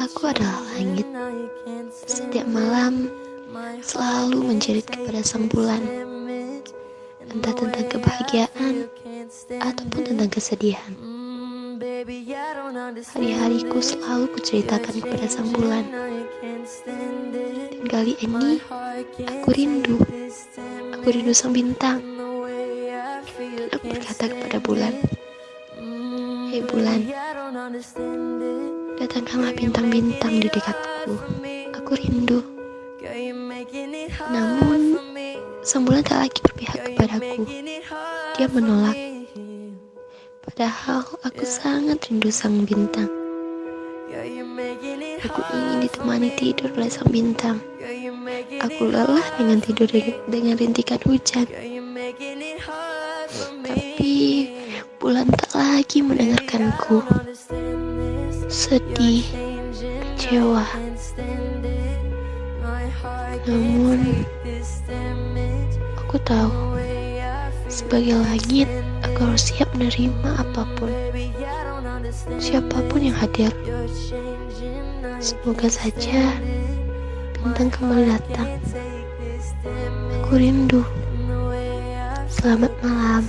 Aku adalah langit. Setiap malam selalu menjerit kepada sang bulan. Entah tentang kebahagiaan ataupun tentang kesedihan. Hari-hariku selalu kuceritakan kepada sang bulan. Dan kali ini aku rindu. Aku rindu sang bintang. Dan aku berkata kepada bulan, Hei bulan, datangkanlah bintang-bintang di dekatku. Aku rindu. Namun, sang bulan tak lagi berpihak kepadaku. Dia menolak. Padahal aku sangat rindu sang bintang. Aku ingin ditemani tidur oleh sang bintang. Aku lelah dengan tidur dengan rintikan hujan. Tapi bulan tak lagi mendengarkanku. Sedih, kecewa. Namun, aku tahu sebagai langit, aku harus siap menerima apa pun. Siapa pun yang hadir. Semoga saja bintang kembali datang. Aku rindu. Selamat malam.